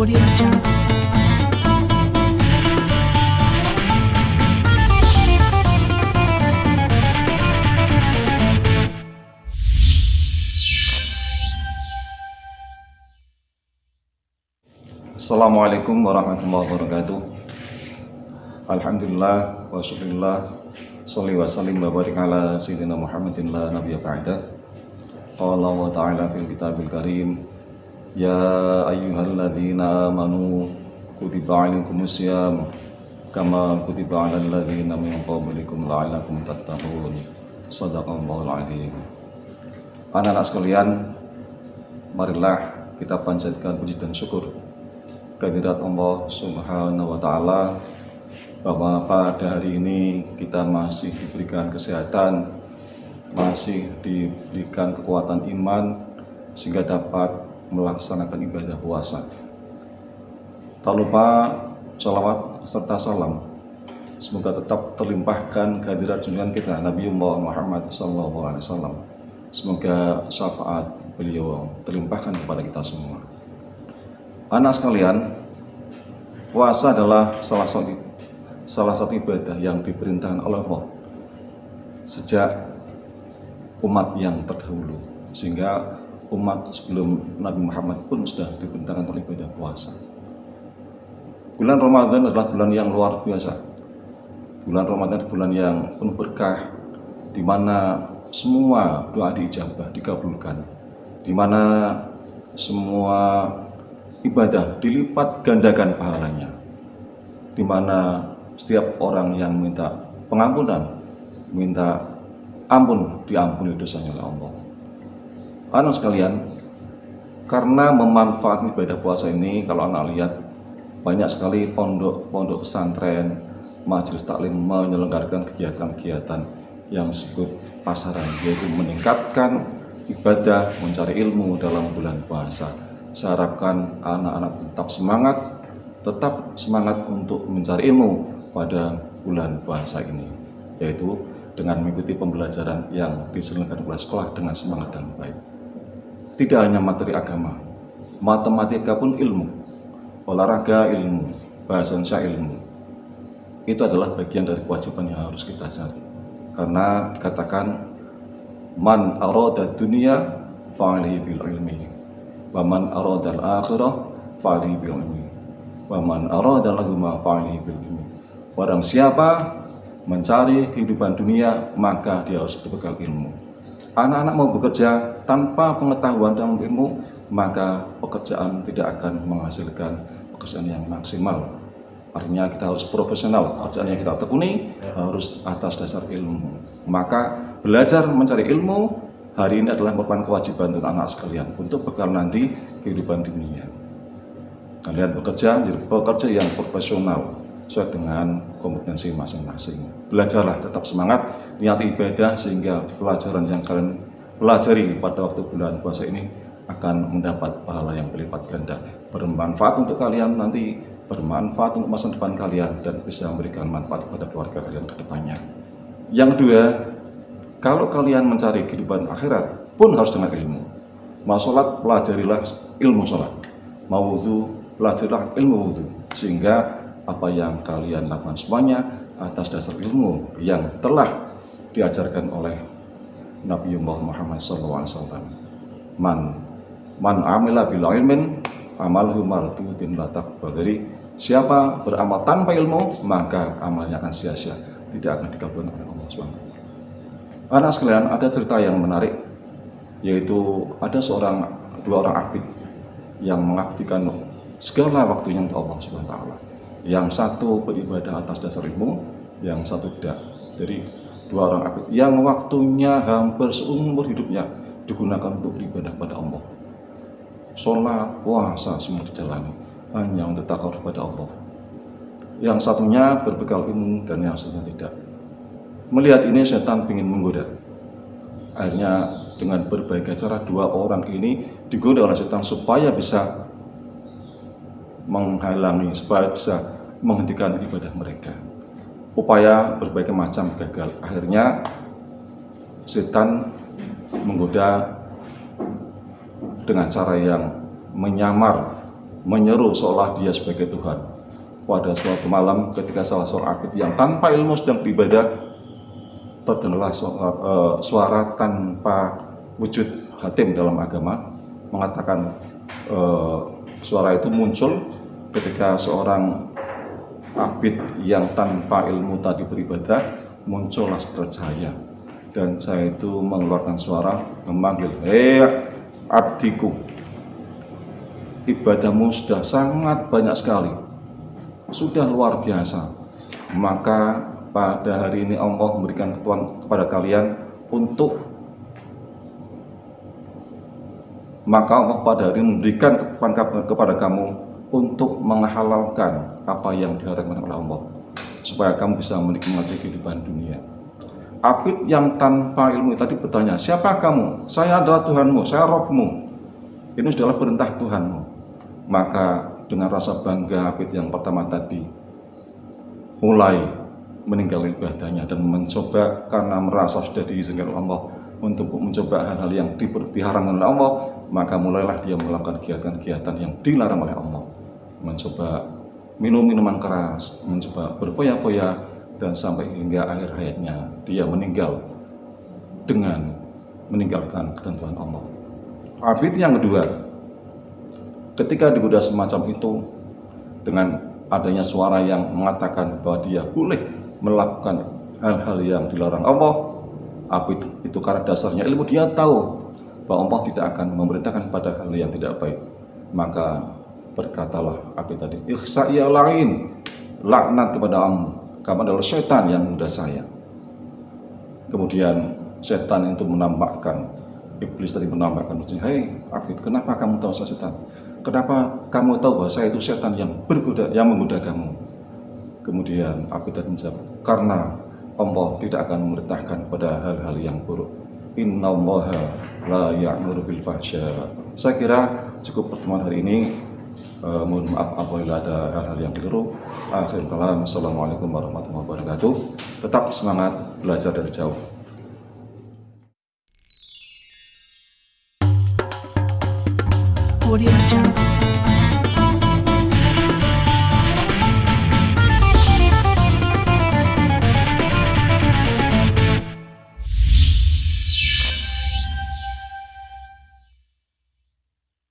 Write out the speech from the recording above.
Assalamualaikum warahmatullahi wabarakatuh. Alhamdulillah wa syukurillah. Salli wa sallim wa barik ala Sayyidina Muhammadin la nabiya ba'da Qala wa ta'ala fil kitabil karim Ya ayyuhalladzina amanu Kutiba alaikumus siyam Kama kutiba ala alladzina min qablikum la'allakum tattaqun Sadaqallahul adzim Anak-anak sekalian Marilah kita panjatkan puji dan syukur kehadirat Allah Subhanahu wa taala. Bahwa pada hari ini kita masih diberikan kesehatan, masih diberikan kekuatan iman sehingga dapat melaksanakan ibadah puasa. Tak lupa sholawat serta salam semoga tetap terlimpahkan kehadirat junjungan kita Nabi Muhammad SAW. Semoga syafaat beliau terlimpahkan kepada kita semua. Anak sekalian, puasa adalah salah satu salah satu ibadah yang diperintahkan oleh Allah sejak umat yang terdahulu sehingga umat sebelum Nabi Muhammad pun sudah diperintahkan oleh ibadah puasa. Bulan Ramadan adalah bulan yang luar biasa. Bulan Ramadan adalah bulan yang penuh berkah di mana semua doa diijabah, dikabulkan. Di mana semua ibadah dilipat gandakan pahalanya di mana setiap orang yang minta pengampunan minta ampun diampuni dosanya oleh Allah anak sekalian karena memanfaatkan ibadah puasa ini kalau anak lihat banyak sekali pondok-pondok pesantren majelis taklim menyelenggarakan kegiatan-kegiatan yang disebut pasaran yaitu meningkatkan ibadah mencari ilmu dalam bulan puasa saya harapkan anak-anak tetap semangat, tetap semangat untuk mencari ilmu pada bulan puasa ini, yaitu dengan mengikuti pembelajaran yang diselenggarakan oleh sekolah dengan semangat dan baik. Tidak hanya materi agama, matematika pun ilmu, olahraga ilmu, bahasa Indonesia ilmu. Itu adalah bagian dari kewajiban yang harus kita cari. Karena dikatakan, man aroda dunia fa'alihi bil ilmi Waman aradal akhirah fa'alihi bil ilmi. Waman aradal lahuma fa'alihi bil ilmi. Barang siapa mencari kehidupan dunia, maka dia harus berbekal ilmu. Anak-anak mau bekerja tanpa pengetahuan dan ilmu, maka pekerjaan tidak akan menghasilkan pekerjaan yang maksimal. Artinya kita harus profesional, pekerjaan yang kita tekuni harus atas dasar ilmu. Maka belajar mencari ilmu hari ini adalah merupakan kewajiban untuk anak sekalian untuk bekal nanti kehidupan dunia. Kalian bekerja pekerja yang profesional sesuai dengan kompetensi masing-masing. Belajarlah tetap semangat, niati ibadah sehingga pelajaran yang kalian pelajari pada waktu bulan puasa ini akan mendapat pahala yang berlipat ganda. Bermanfaat untuk kalian nanti, bermanfaat untuk masa depan kalian dan bisa memberikan manfaat kepada keluarga kalian ke depannya. Yang kedua, kalau kalian mencari kehidupan akhirat pun harus dengan ilmu. Mau sholat, pelajarilah ilmu sholat. Mau wudhu, pelajarilah ilmu wudhu. Sehingga apa yang kalian lakukan semuanya atas dasar ilmu yang telah diajarkan oleh Nabi Muhammad SAW. Man, man amila bila ilmin, amalhu mardudin batakbal. Jadi siapa beramal tanpa ilmu, maka amalnya akan sia-sia. Tidak akan dikabulkan oleh Allah SWT. Anak sekalian, ada cerita yang menarik, yaitu ada seorang dua orang abid yang mengabdikan segala waktunya untuk Allah Subhanahu wa taala. Yang satu beribadah atas dasar ilmu, yang satu tidak. Jadi dua orang abid yang waktunya hampir seumur hidupnya digunakan untuk beribadah pada Allah. Sholat, puasa semua dijalani hanya untuk takut kepada Allah. Yang satunya berbekal ilmu dan yang satunya tidak. Melihat ini setan ingin menggoda. Akhirnya dengan berbagai cara dua orang ini digoda oleh setan supaya bisa menghalangi, supaya bisa menghentikan ibadah mereka. Upaya berbagai macam gagal. Akhirnya setan menggoda dengan cara yang menyamar menyeru seolah dia sebagai Tuhan. Pada suatu malam ketika salah seorang abid yang tanpa ilmu sedang beribadah, terdengarlah suara, uh, suara tanpa wujud hatim dalam agama mengatakan uh, suara itu muncul ketika seorang abid yang tanpa ilmu tadi beribadah muncullah bercahaya dan saya itu mengeluarkan suara memanggil hei abdiku ibadahmu sudah sangat banyak sekali sudah luar biasa. Maka pada hari ini Allah memberikan ketuan kepada kalian untuk maka Allah pada hari ini memberikan kepada kamu untuk menghalalkan apa yang diharamkan oleh Allah supaya kamu bisa menikmati kehidupan dunia Abid yang tanpa ilmu tadi bertanya, siapa kamu? Saya adalah Tuhanmu, saya Robmu. Ini adalah perintah Tuhanmu. Maka dengan rasa bangga Abid yang pertama tadi, mulai meninggalkan ibadahnya dan mencoba karena merasa sudah diizinkan oleh Allah untuk mencoba hal-hal yang diharamkan oleh Allah, maka mulailah dia melakukan kegiatan-kegiatan yang dilarang oleh Allah. Mencoba minum minuman keras, mencoba berfoya-foya, dan sampai hingga akhir hayatnya dia meninggal dengan meninggalkan ketentuan Allah. Abid yang kedua, ketika digoda semacam itu dengan adanya suara yang mengatakan bahwa dia boleh melakukan hal-hal yang dilarang Allah, Abid itu karena dasarnya ilmu dia tahu bahwa Allah tidak akan memerintahkan pada hal yang tidak baik. Maka berkatalah Abid tadi, Ikhsa lain, laknat kepada Allah kamu adalah setan yang mudah saya. Kemudian setan itu menampakkan, iblis tadi menampakkan, Hei Afid, kenapa kamu tahu saya setan? Kenapa kamu tahu bahwa saya itu setan yang bergoda, yang menggoda kamu? Kemudian Afid tadi menjawab, karena Allah tidak akan memerintahkan pada hal-hal yang buruk. Inna Allah la ya'muru bil fahsya. Saya kira cukup pertemuan hari ini. Uh, mohon maaf apabila ada hal-hal yang keliru. Akhir kalam, Assalamualaikum warahmatullahi wabarakatuh. Tetap semangat belajar dari jauh.